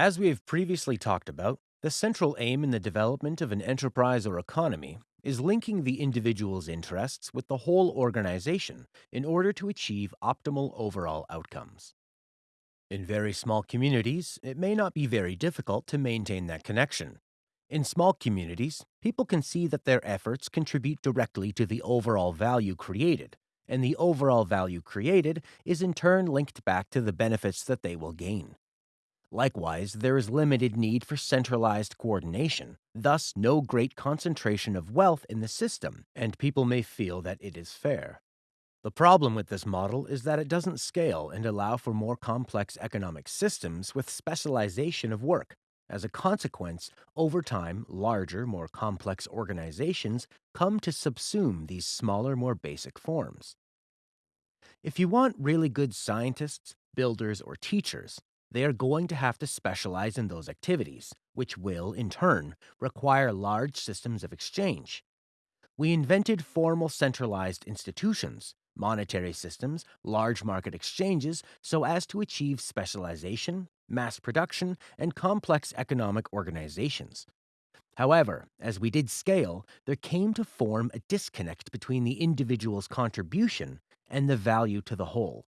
As we have previously talked about, the central aim in the development of an enterprise or economy is linking the individual's interests with the whole organization in order to achieve optimal overall outcomes. In very small communities, it may not be very difficult to maintain that connection. In small communities, people can see that their efforts contribute directly to the overall value created, and the overall value created is in turn linked back to the benefits that they will gain. Likewise, there is limited need for centralized coordination, thus, no great concentration of wealth in the system, and people may feel that it is fair. The problem with this model is that it doesn't scale and allow for more complex economic systems with specialization of work. As a consequence, over time, larger, more complex organizations come to subsume these smaller, more basic forms. If you want really good scientists, builders, or teachers, they are going to have to specialize in those activities, which will, in turn, require large systems of exchange. We invented formal centralized institutions, monetary systems, large market exchanges, so as to achieve specialization, mass production, and complex economic organizations. However, as we did scale, there came to form a disconnect between the individual's contribution and the value to the whole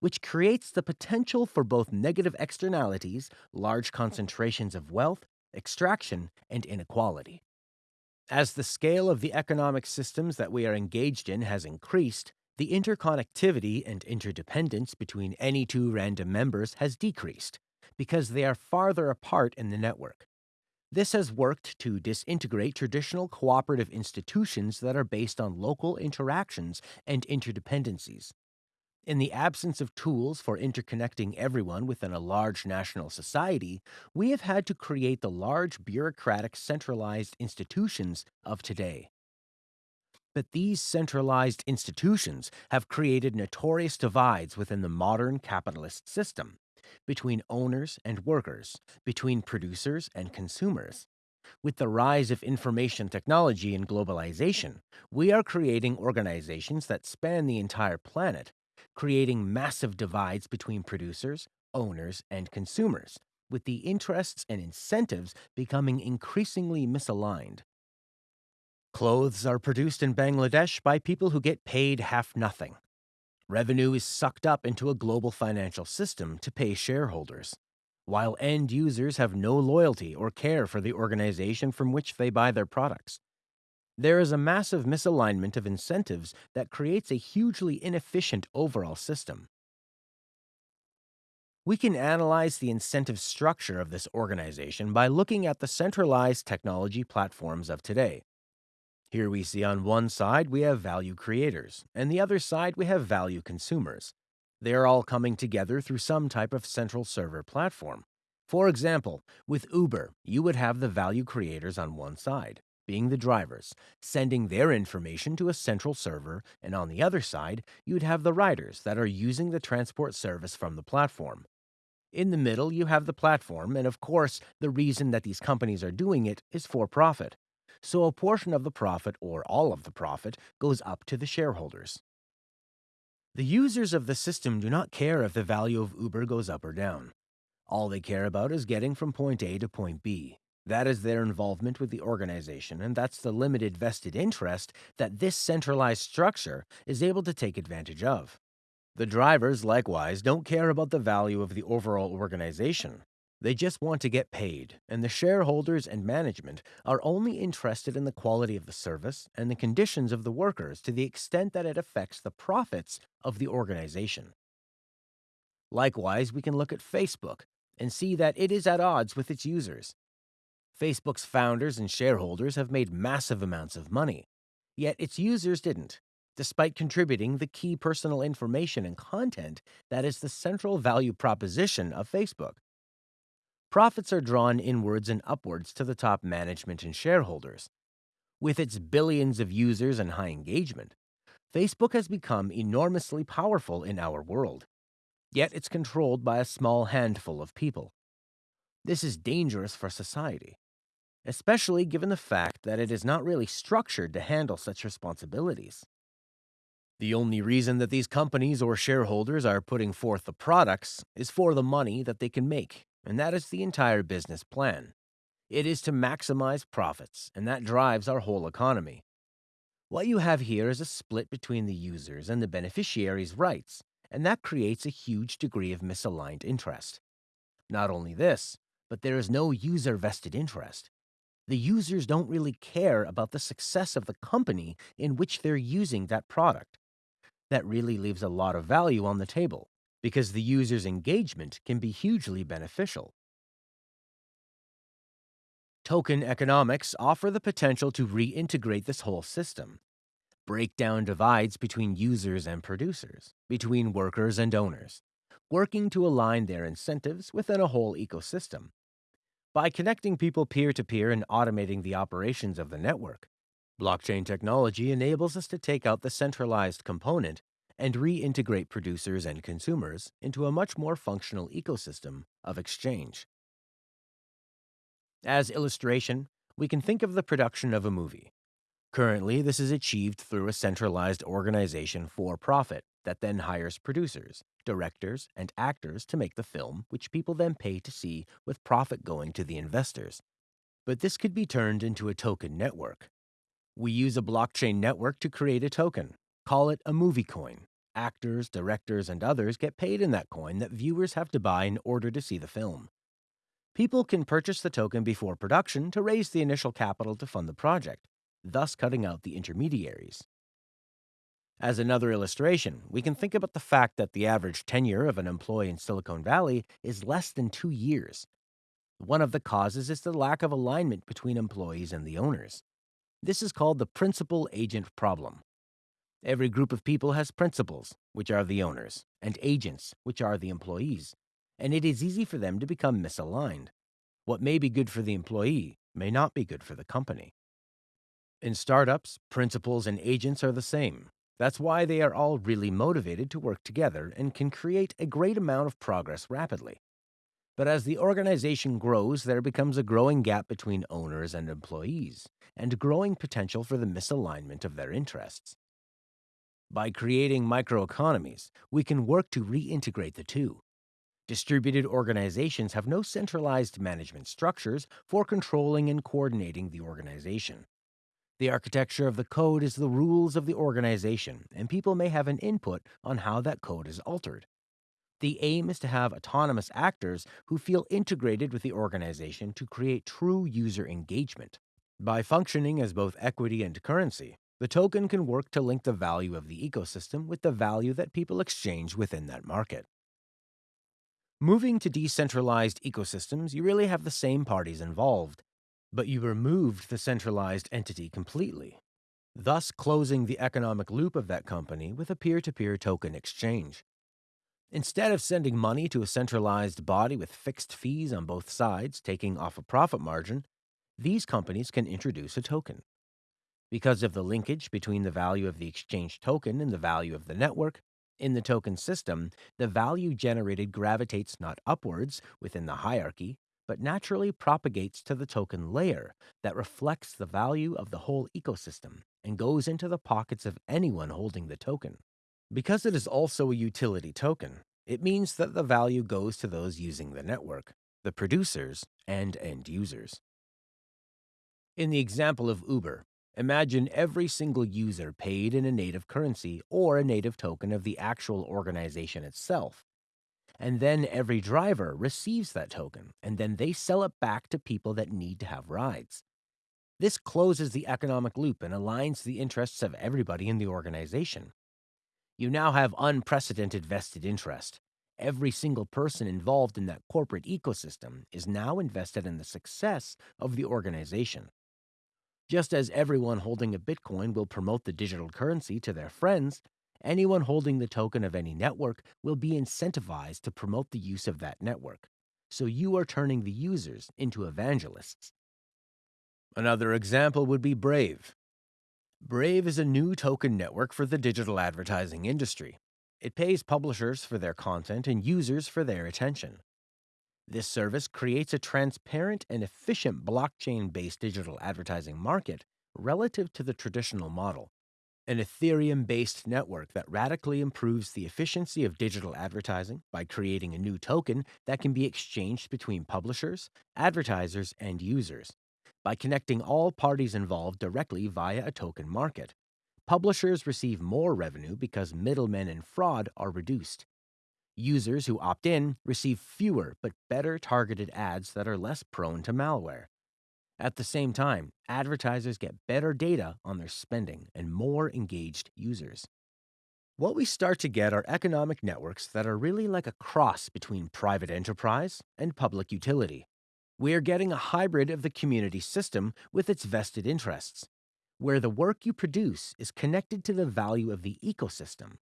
which creates the potential for both negative externalities, large hmm. concentrations of wealth, extraction, and inequality. As the scale of the economic systems that we are engaged in has increased, the interconnectivity and interdependence between any two random members has decreased because they are farther apart in the network. This has worked to disintegrate traditional cooperative institutions that are based on local interactions and interdependencies. In the absence of tools for interconnecting everyone within a large national society, we have had to create the large bureaucratic centralized institutions of today. But these centralized institutions have created notorious divides within the modern capitalist system between owners and workers, between producers and consumers. With the rise of information technology and globalization, we are creating organizations that span the entire planet creating massive divides between producers, owners, and consumers, with the interests and incentives becoming increasingly misaligned. Clothes are produced in Bangladesh by people who get paid half nothing. Revenue is sucked up into a global financial system to pay shareholders, while end users have no loyalty or care for the organization from which they buy their products. There is a massive misalignment of incentives that creates a hugely inefficient overall system. We can analyze the incentive structure of this organization by looking at the centralized technology platforms of today. Here we see on one side we have value creators, and the other side we have value consumers. They are all coming together through some type of central server platform. For example, with Uber, you would have the value creators on one side, being the drivers, sending their information to a central server, and on the other side, you'd have the riders that are using the transport service from the platform. In the middle, you have the platform, and of course, the reason that these companies are doing it is for profit. So a portion of the profit, or all of the profit, goes up to the shareholders. The users of the system do not care if the value of Uber goes up or down. All they care about is getting from point A to point B. That is their involvement with the organization, and that's the limited vested interest that this centralized structure is able to take advantage of. The drivers, likewise, don't care about the value of the overall organization. They just want to get paid, and the shareholders and management are only interested in the quality of the service and the conditions of the workers to the extent that it affects the profits of the organization. Likewise, we can look at Facebook and see that it is at odds with its users. Facebook's founders and shareholders have made massive amounts of money, yet its users didn't, despite contributing the key personal information and content that is the central value proposition of Facebook. Profits are drawn inwards and upwards to the top management and shareholders. With its billions of users and high engagement, Facebook has become enormously powerful in our world. Yet it's controlled by a small handful of people. This is dangerous for society especially given the fact that it is not really structured to handle such responsibilities. The only reason that these companies or shareholders are putting forth the products is for the money that they can make, and that is the entire business plan. It is to maximize profits, and that drives our whole economy. What you have here is a split between the users and the beneficiaries' rights, and that creates a huge degree of misaligned interest. Not only this, but there is no user vested interest. The users don't really care about the success of the company in which they're using that product. That really leaves a lot of value on the table because the user's engagement can be hugely beneficial. Token economics offer the potential to reintegrate this whole system, break down divides between users and producers, between workers and owners, working to align their incentives within a whole ecosystem. By connecting people peer to peer and automating the operations of the network, blockchain technology enables us to take out the centralized component and reintegrate producers and consumers into a much more functional ecosystem of exchange. As illustration, we can think of the production of a movie. Currently, this is achieved through a centralized organization for profit that then hires producers, directors, and actors to make the film, which people then pay to see with profit going to the investors. But this could be turned into a token network. We use a blockchain network to create a token. Call it a movie coin. Actors, directors, and others get paid in that coin that viewers have to buy in order to see the film. People can purchase the token before production to raise the initial capital to fund the project, thus cutting out the intermediaries. As another illustration, we can think about the fact that the average tenure of an employee in Silicon Valley is less than two years. One of the causes is the lack of alignment between employees and the owners. This is called the principal agent problem. Every group of people has principals, which are the owners, and agents, which are the employees and it is easy for them to become misaligned. What may be good for the employee may not be good for the company. In startups, principals and agents are the same. That's why they are all really motivated to work together and can create a great amount of progress rapidly. But as the organization grows, there becomes a growing gap between owners and employees, and growing potential for the misalignment of their interests. By creating microeconomies, we can work to reintegrate the two, Distributed organizations have no centralized management structures for controlling and coordinating the organization. The architecture of the code is the rules of the organization, and people may have an input on how that code is altered. The aim is to have autonomous actors who feel integrated with the organization to create true user engagement. By functioning as both equity and currency, the token can work to link the value of the ecosystem with the value that people exchange within that market. Moving to decentralized ecosystems, you really have the same parties involved, but you removed the centralized entity completely, thus closing the economic loop of that company with a peer to peer token exchange. Instead of sending money to a centralized body with fixed fees on both sides, taking off a profit margin, these companies can introduce a token. Because of the linkage between the value of the exchange token and the value of the network, in the token system, the value generated gravitates not upwards within the hierarchy, but naturally propagates to the token layer that reflects the value of the whole ecosystem and goes into the pockets of anyone holding the token. Because it is also a utility token, it means that the value goes to those using the network, the producers, and end users. In the example of Uber, Imagine every single user paid in a native currency or a native token of the actual organization itself. And then every driver receives that token, and then they sell it back to people that need to have rides. This closes the economic loop and aligns the interests of everybody in the organization. You now have unprecedented vested interest. Every single person involved in that corporate ecosystem is now invested in the success of the organization. Just as everyone holding a Bitcoin will promote the digital currency to their friends, anyone holding the token of any network will be incentivized to promote the use of that network. So you are turning the users into evangelists. Another example would be Brave. Brave is a new token network for the digital advertising industry. It pays publishers for their content and users for their attention. This service creates a transparent and efficient blockchain based digital advertising market relative to the traditional model. An Ethereum based network that radically improves the efficiency of digital advertising by creating a new token that can be exchanged between publishers, advertisers, and users. By connecting all parties involved directly via a token market, publishers receive more revenue because middlemen and fraud are reduced. Users who opt in receive fewer but better targeted ads that are less prone to malware. At the same time, advertisers get better data on their spending and more engaged users. What we start to get are economic networks that are really like a cross between private enterprise and public utility. We are getting a hybrid of the community system with its vested interests, where the work you produce is connected to the value of the ecosystem,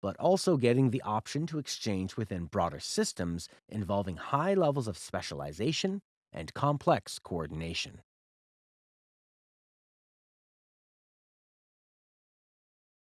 but also getting the option to exchange within broader systems involving high levels of specialization and complex coordination.